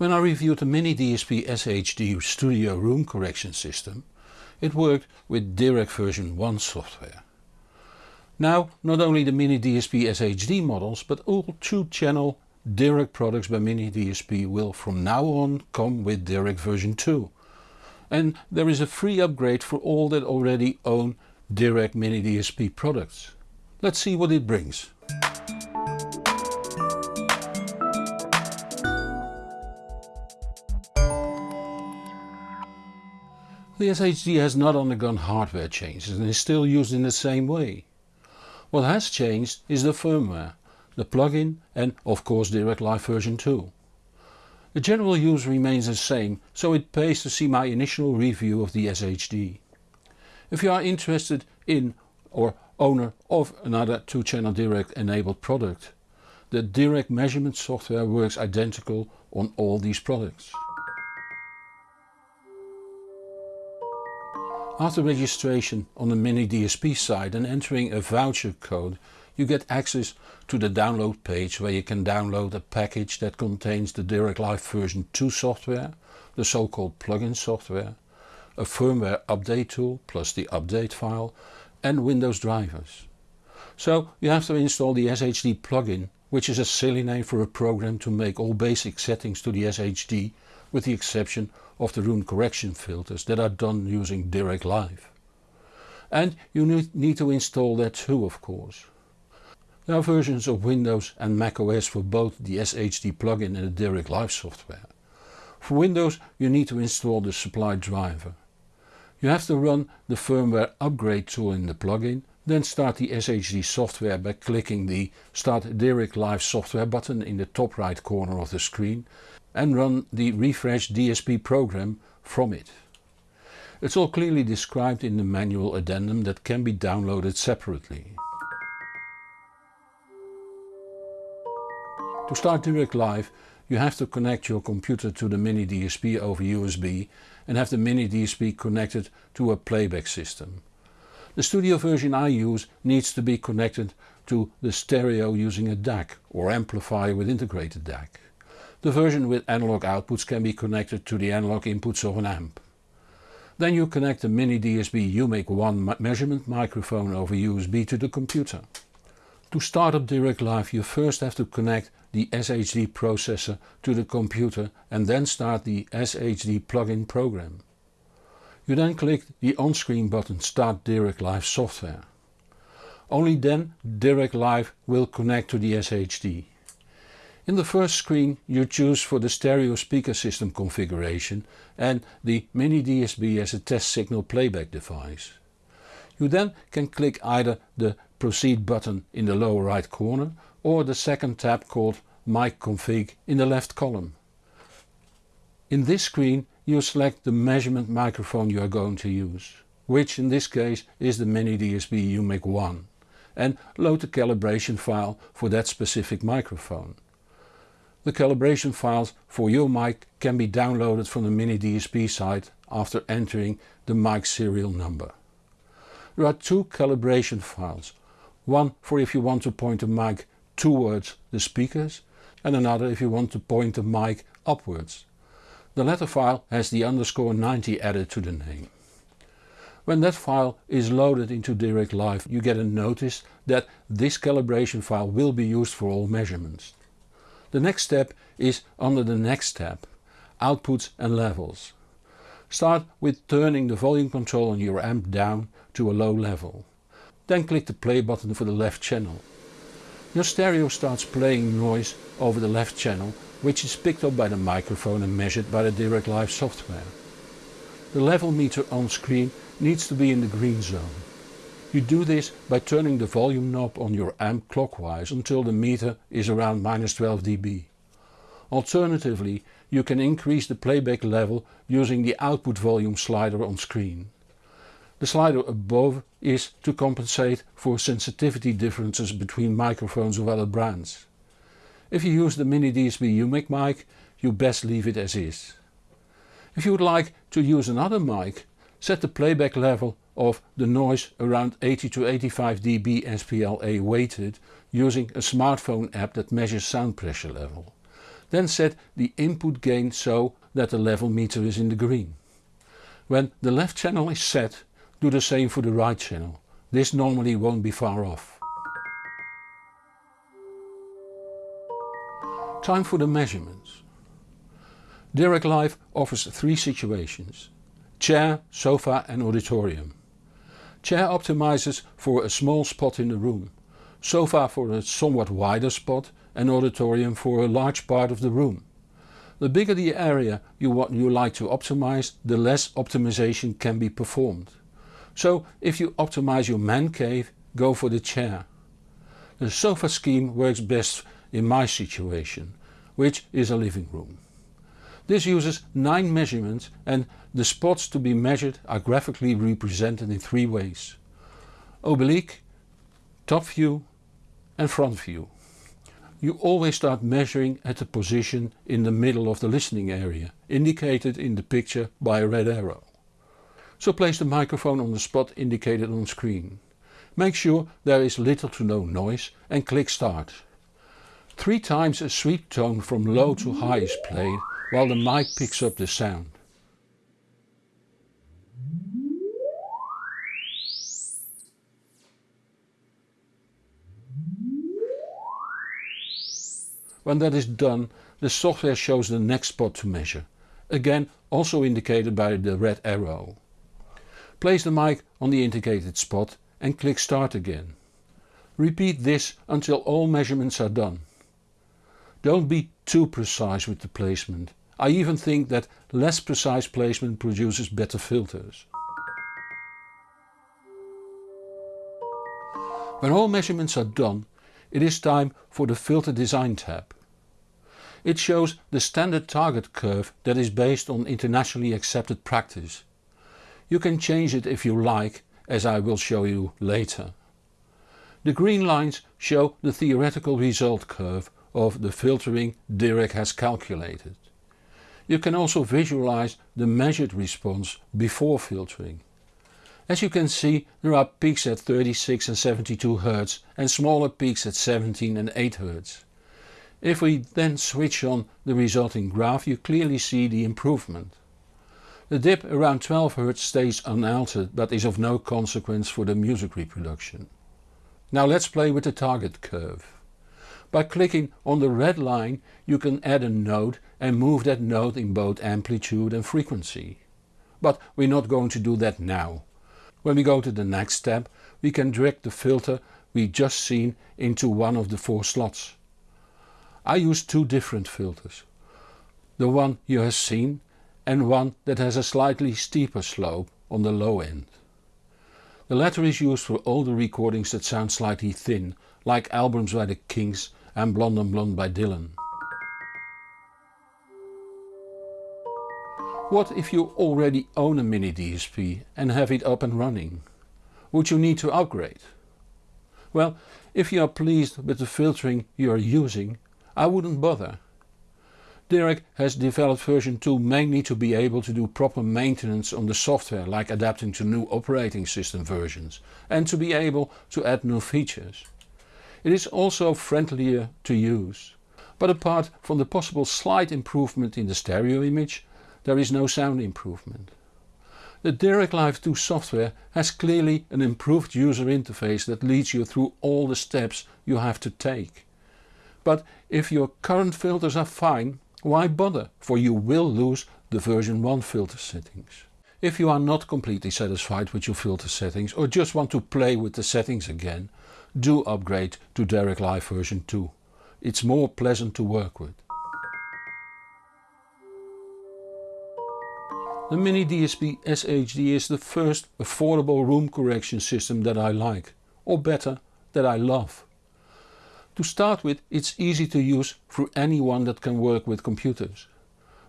When I reviewed the Mini DSP SHD Studio Room Correction system, it worked with Dirac version 1 software. Now not only the Mini DSP SHD models but all 2 channel Dirac products by Mini DSP will from now on come with Dirac version 2. And there is a free upgrade for all that already own Dirac Mini DSP products. Let's see what it brings. The SHD has not undergone hardware changes and is still used in the same way. What has changed is the firmware, the plugin and of course Dirac Live version 2. The general use remains the same so it pays to see my initial review of the SHD. If you are interested in or owner of another 2 channel Dirac enabled product, the Dirac measurement software works identical on all these products. After registration on the Mini DSP site and entering a voucher code you get access to the download page where you can download a package that contains the Dirac Live version 2 software, the so called plugin software, a firmware update tool plus the update file and Windows drivers. So you have to install the SHD plugin which is a silly name for a program to make all basic settings to the SHD with the exception of the room correction filters that are done using Dirac Live. And you need to install that too of course. There are versions of Windows and macOS for both the SHD plugin and the Dirac Live software. For Windows you need to install the supplied driver. You have to run the firmware upgrade tool in the plugin, then start the SHD software by clicking the Start Dirac Live software button in the top right corner of the screen and run the refresh DSP program from it. It's all clearly described in the manual addendum that can be downloaded separately. To start Dirac Live you have to connect your computer to the Mini DSP over USB and have the Mini DSP connected to a playback system. The studio version I use needs to be connected to the stereo using a DAC or amplifier with integrated DAC. The version with analog outputs can be connected to the analog inputs of an amp. Then you connect the Mini DSP UMIK 1 measurement microphone over USB to the computer. To start up Dirac Live you first have to connect the SHD processor to the computer and then start the SHD plugin program. You then click the on-screen button Start Dirac Live software. Only then Dirac Live will connect to the SHD. In the first screen you choose for the stereo speaker system configuration and the mini DSP as a test signal playback device. You then can click either the proceed button in the lower right corner or the second tab called mic config in the left column. In this screen you select the measurement microphone you are going to use, which in this case is the Mini DSP UMIK 1 and load the calibration file for that specific microphone. The calibration files for your mic can be downloaded from the Mini DSP site after entering the mic serial number. There are two calibration files, one for if you want to point the mic towards the speakers and another if you want to point the mic upwards. The latter file has the underscore 90 added to the name. When that file is loaded into Dirac Live you get a notice that this calibration file will be used for all measurements. The next step is under the next tab, outputs and levels. Start with turning the volume control on your amp down to a low level. Then click the play button for the left channel. Your stereo starts playing noise over the left channel which is picked up by the microphone and measured by the Dirac Live software. The level meter on screen needs to be in the green zone. You do this by turning the volume knob on your amp clockwise until the meter is around minus 12 dB. Alternatively you can increase the playback level using the output volume slider on screen. The slider above is to compensate for sensitivity differences between microphones of other brands. If you use the Mini DSP UMIK mic you best leave it as is. If you would like to use another mic set the playback level of the noise around 80 to 85 dB SPLA weighted using a smartphone app that measures sound pressure level. Then set the input gain so that the level meter is in the green. When the left channel is set, do the same for the right channel. This normally won't be far off. Time for the measurements. Dirac Live offers three situations. Chair, sofa and auditorium. Chair optimizes for a small spot in the room. Sofa for a somewhat wider spot and auditorium for a large part of the room. The bigger the area you, want, you like to optimize, the less optimization can be performed. So if you optimize your man cave, go for the chair. The sofa scheme works best in my situation, which is a living room. This uses 9 measurements and the spots to be measured are graphically represented in three ways. Oblique, top view and front view you always start measuring at the position in the middle of the listening area, indicated in the picture by a red arrow. So place the microphone on the spot indicated on screen. Make sure there is little to no noise and click start. Three times a sweep tone from low to high is played while the mic picks up the sound. When that is done the software shows the next spot to measure, again also indicated by the red arrow. Place the mic on the indicated spot and click start again. Repeat this until all measurements are done. Don't be too precise with the placement. I even think that less precise placement produces better filters. When all measurements are done it is time for the Filter Design tab. It shows the standard target curve that is based on internationally accepted practice. You can change it if you like, as I will show you later. The green lines show the theoretical result curve of the filtering Dirac has calculated. You can also visualize the measured response before filtering. As you can see there are peaks at 36 and 72 Hz and smaller peaks at 17 and 8 Hz. If we then switch on the resulting graph you clearly see the improvement. The dip around 12 Hz stays unaltered but is of no consequence for the music reproduction. Now let's play with the target curve. By clicking on the red line you can add a note and move that note in both amplitude and frequency. But we're not going to do that now. When we go to the next step we can drag the filter we just seen into one of the four slots. I use two different filters. The one you have seen and one that has a slightly steeper slope on the low end. The latter is used for older recordings that sound slightly thin, like albums by the Kinks and Blonde on Blonde by Dylan. What if you already own a mini DSP and have it up and running? Would you need to upgrade? Well, if you are pleased with the filtering you are using, I wouldn't bother. Dirac has developed version 2 mainly to be able to do proper maintenance on the software like adapting to new operating system versions and to be able to add new features. It is also friendlier to use. But apart from the possible slight improvement in the stereo image, there is no sound improvement. The Dirac Live 2 software has clearly an improved user interface that leads you through all the steps you have to take. But if your current filters are fine, why bother, for you will lose the version 1 filter settings. If you are not completely satisfied with your filter settings or just want to play with the settings again, do upgrade to Dirac Live version 2. It's more pleasant to work with. The Mini DSP SHD is the first affordable room correction system that I like, or better, that I love. To start with it's easy to use for anyone that can work with computers.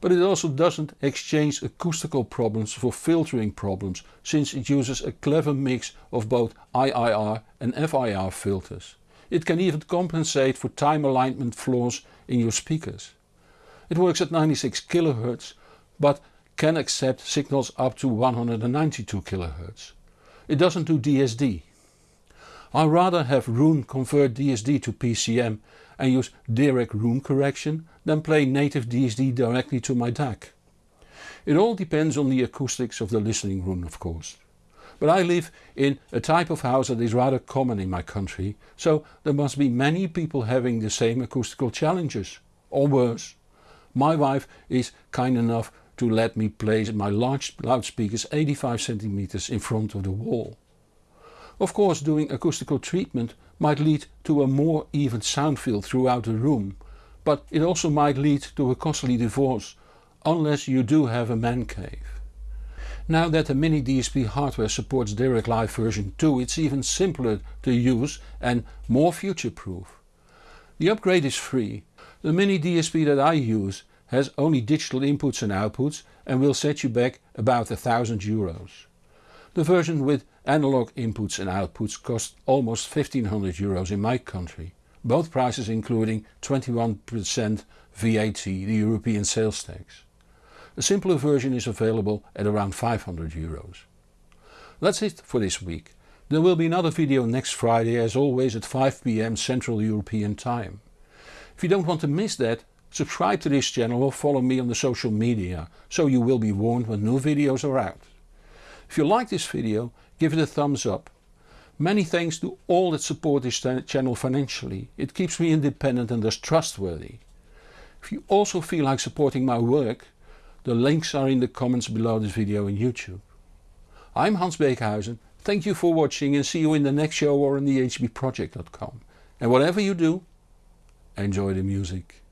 But it also doesn't exchange acoustical problems for filtering problems since it uses a clever mix of both IIR and FIR filters. It can even compensate for time alignment flaws in your speakers. It works at 96 kHz but can accept signals up to 192 kHz. It doesn't do DSD. I rather have Roon convert DSD to PCM and use Dirac room correction than play native DSD directly to my DAC. It all depends on the acoustics of the listening room of course. But I live in a type of house that is rather common in my country, so there must be many people having the same acoustical challenges, or worse. My wife is kind enough to let me place my large loudspeakers 85 cm in front of the wall. Of course doing acoustical treatment might lead to a more even sound field throughout the room, but it also might lead to a costly divorce, unless you do have a man cave. Now that the Mini DSP hardware supports Dirac Live version 2 it's even simpler to use and more future proof. The upgrade is free. The Mini DSP that I use has only digital inputs and outputs and will set you back about a thousand euros. The version with analog inputs and outputs cost almost 1500 euros in my country, both prices including 21% VAT, the European sales tax. A simpler version is available at around 500 euros. That's it for this week. There will be another video next Friday as always at 5pm Central European time. If you don't want to miss that, subscribe to this channel or follow me on the social media so you will be warned when new videos are out. If you like this video give it a thumbs up. Many thanks to all that support this channel financially, it keeps me independent and thus trustworthy. If you also feel like supporting my work, the links are in the comments below this video on YouTube. I'm Hans Beekhuizen, thank you for watching and see you in the next show or on thehbproject.com. And whatever you do, enjoy the music.